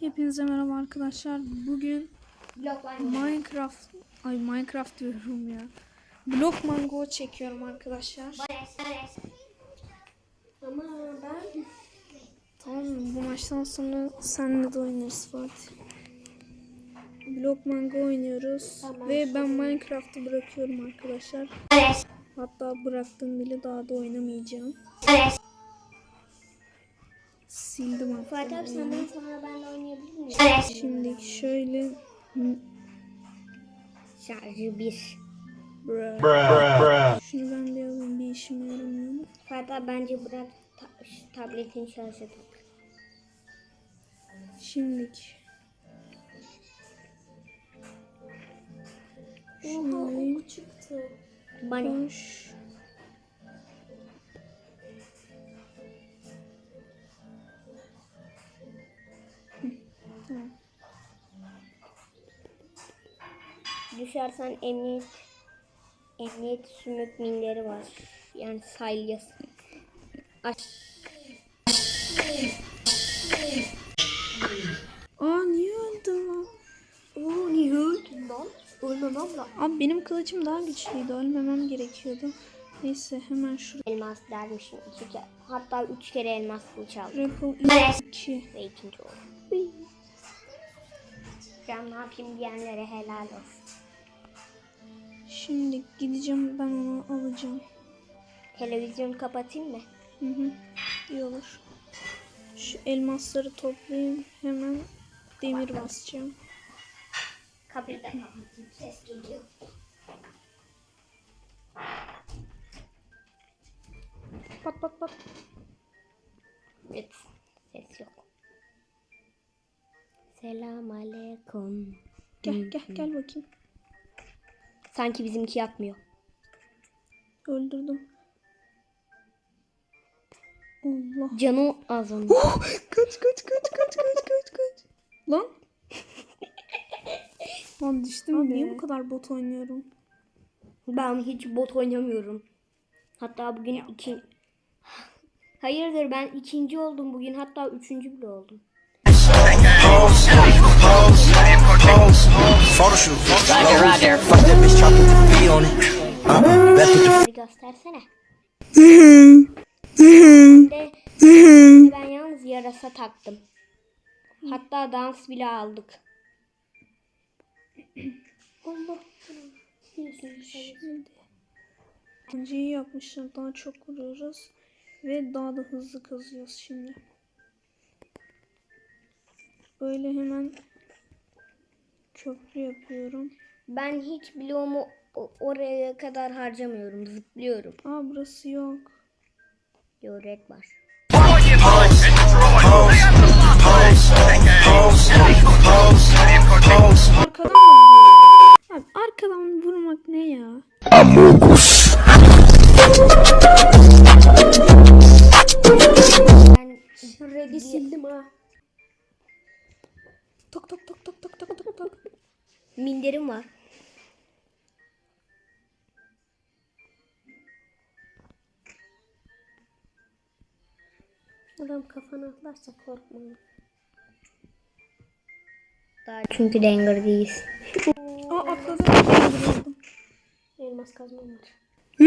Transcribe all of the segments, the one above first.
Hepinize merhaba arkadaşlar. Bugün Minecraft ay Minecraft diyorum ya. Block Mango çekiyorum arkadaşlar. Ama ben Tamam? Bu maçtan sonra senle de oynarız Fatih. Block Mango oynuyoruz Tamam. ve ben Minecraft'ı bırakıyorum arkadaşlar. Hatta bıraktım bile daha da oynamayacağım. Sildim hatta. Fatih abi senden sonra ben de oynayabilir miyim? Bares. Şimdi şöyle Şarjı bir. Bruh. Bruh. Bruh. Şunu ben bir alayım bir işime yaramıyor mu? Fatih abi bence bırak ta- tabletin şarjı tak. Şimdilik. Şunu alayım. çıktı. Bana. Koş. Düşersen emniyet emniyet sümük minleri var. Yani salyası. Aş. Aa niye öldüm lan? Oo niye öldün lan? Ölmem abla. Abi benim kılıcım daha güçlüydü. Ölmemem gerekiyordu. Neyse hemen şuraya. Elmas dermişim iki kere. Hatta üç kere elmas kılıç aldım. Rapple 2. Ve ikinci oldu. Ben ne yapayım diyenlere helal olsun. Şimdi gideceğim ben onu alacağım. Televizyonu kapatayım mı? Hı hı. İyi olur. Şu elmasları toplayayım. Hemen demir basacağım. Kapıyı da kapatayım. Ses geliyor. Pat pat pat. Evet. Ses yok. Selam aleyküm. Gel gel gel bakayım. Sanki bizimki yapmıyor. Öldürdüm. Allah. Canı az onun. Kaç kaç kaç kaç kaç kaç kaç. Lan. Lan düştüm Abi niye bu kadar bot oynuyorum? Ben hiç bot oynamıyorum. Hatta bugün iki... Hayırdır ben ikinci oldum bugün. Hatta üçüncü bile oldum. Roger, Roger. Fuck ben yalnız yarasa taktım. Hatta dans bile aldık. İkinciyi yapmışlar. Daha çok vuruyoruz. Ve daha da hızlı kazıyoruz şimdi. Böyle hemen köprü yapıyorum. Ben hiç bloğumu oraya kadar harcamıyorum. Zıplıyorum. Aa burası yok. Yorek var. Minderim var. Adam kafana atlarsa korkma. Daha çünkü Denger değiliz. Aa atladım. Öldürüldüm. Elmas kazmam var.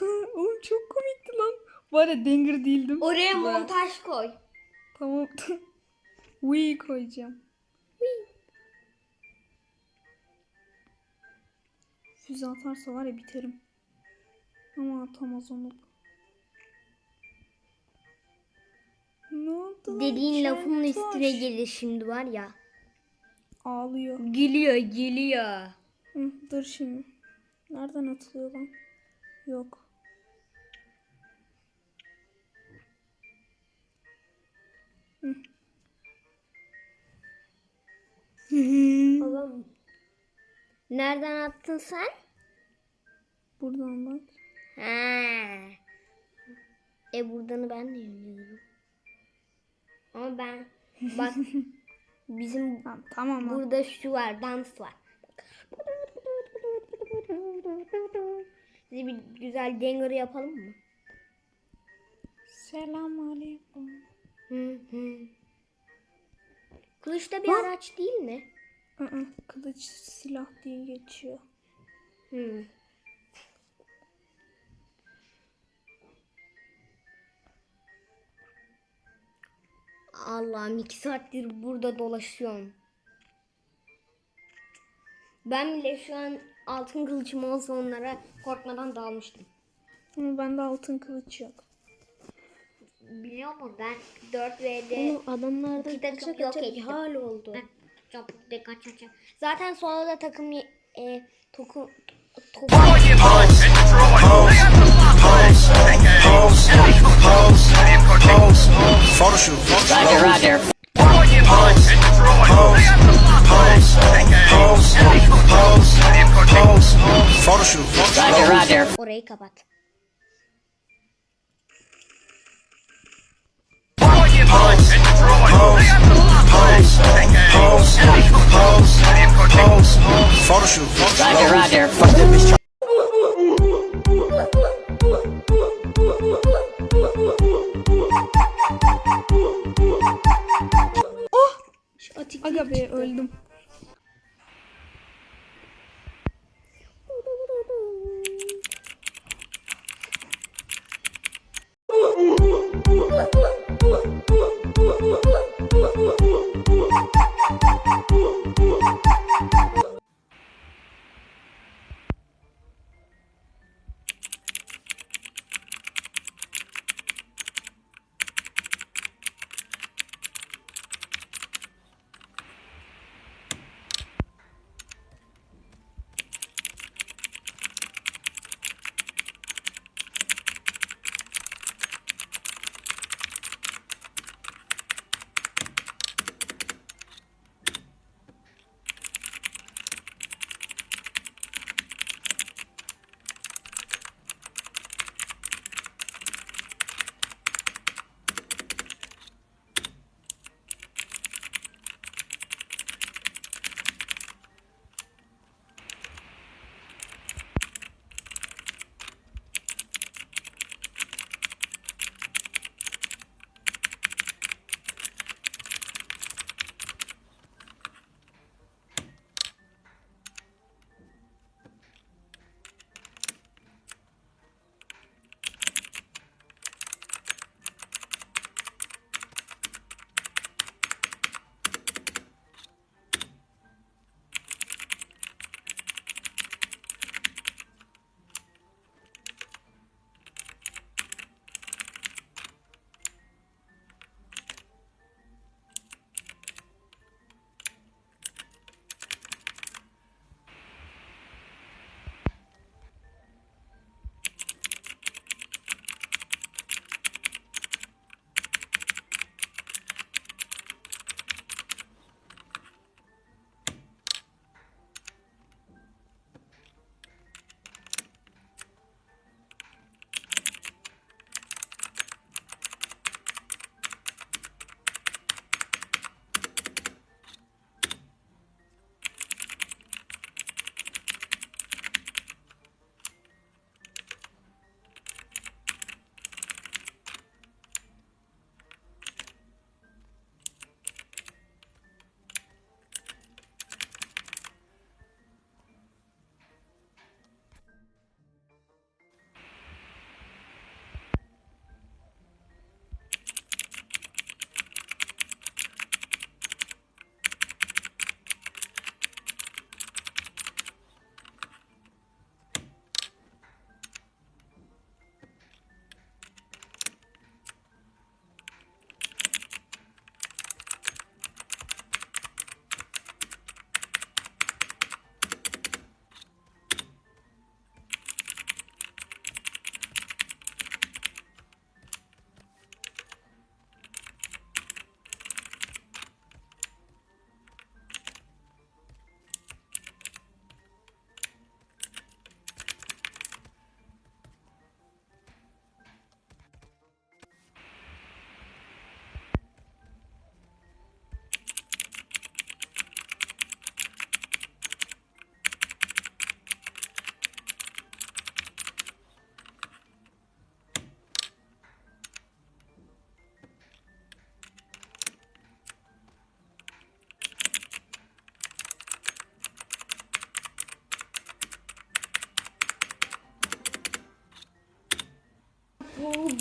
Oğlum çok komikti lan. Var ya Denger değildim. Oraya montaj koy. Tamam. Wii koyacağım. Füze atarsa var ya biterim. Ama atamaz onu. Ne oldu? Dediğin lafımın üstüne gelir şimdi var ya. Ağlıyor. Gülüyor gülüyor. Hı, dur şimdi. Nereden atılıyor lan? Yok. Babam. Nereden attın sen? Buradan bak. Ha. E buradanı ben de oynuyorum. Ama ben bak bizim Tamam, tamam burada şu var dans var. Size bir güzel denger yapalım mı? Selam Kılıç da bir araç değil mi? Aa, kılıç silah diye geçiyor. Hmm. Allah'ım iki saattir burada dolaşıyorum. Ben bile şu an altın kılıcım olsa onlara korkmadan dalmıştım. Ama bende altın kılıç yok. Biliyor musun ben 4 v'de Oğlum adamlarda iki takım kaça yok kaça ettim. hal oldu. Çok dikkat çekeceğim. Zaten sonra da takım e, toku, toku, Photo shoot. Roger, Roger. Photo shoot. Roger, Roger. orayı kapat. Photo shoot. Roger, Roger.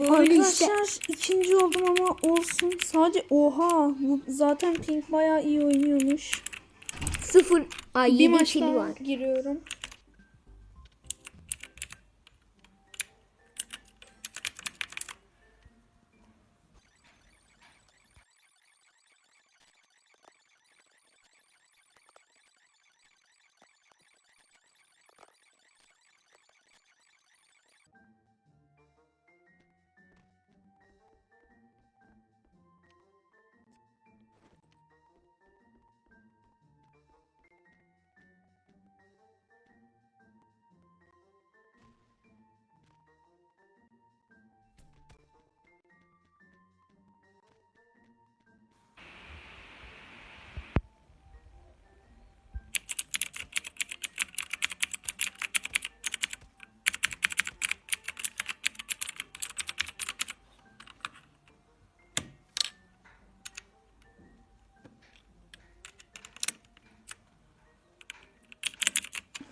Böyle işte. Arkadaşlar ikinci oldum ama olsun. Sadece oha bu zaten Pink bayağı iyi oynuyormuş. Sıfır. Ay Bir 7 maç kili daha var. giriyorum.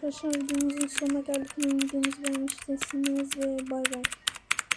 Arkadaşlar videomuzun sonuna geldik. Videomuzu beğenmişsiniz ve bay bay.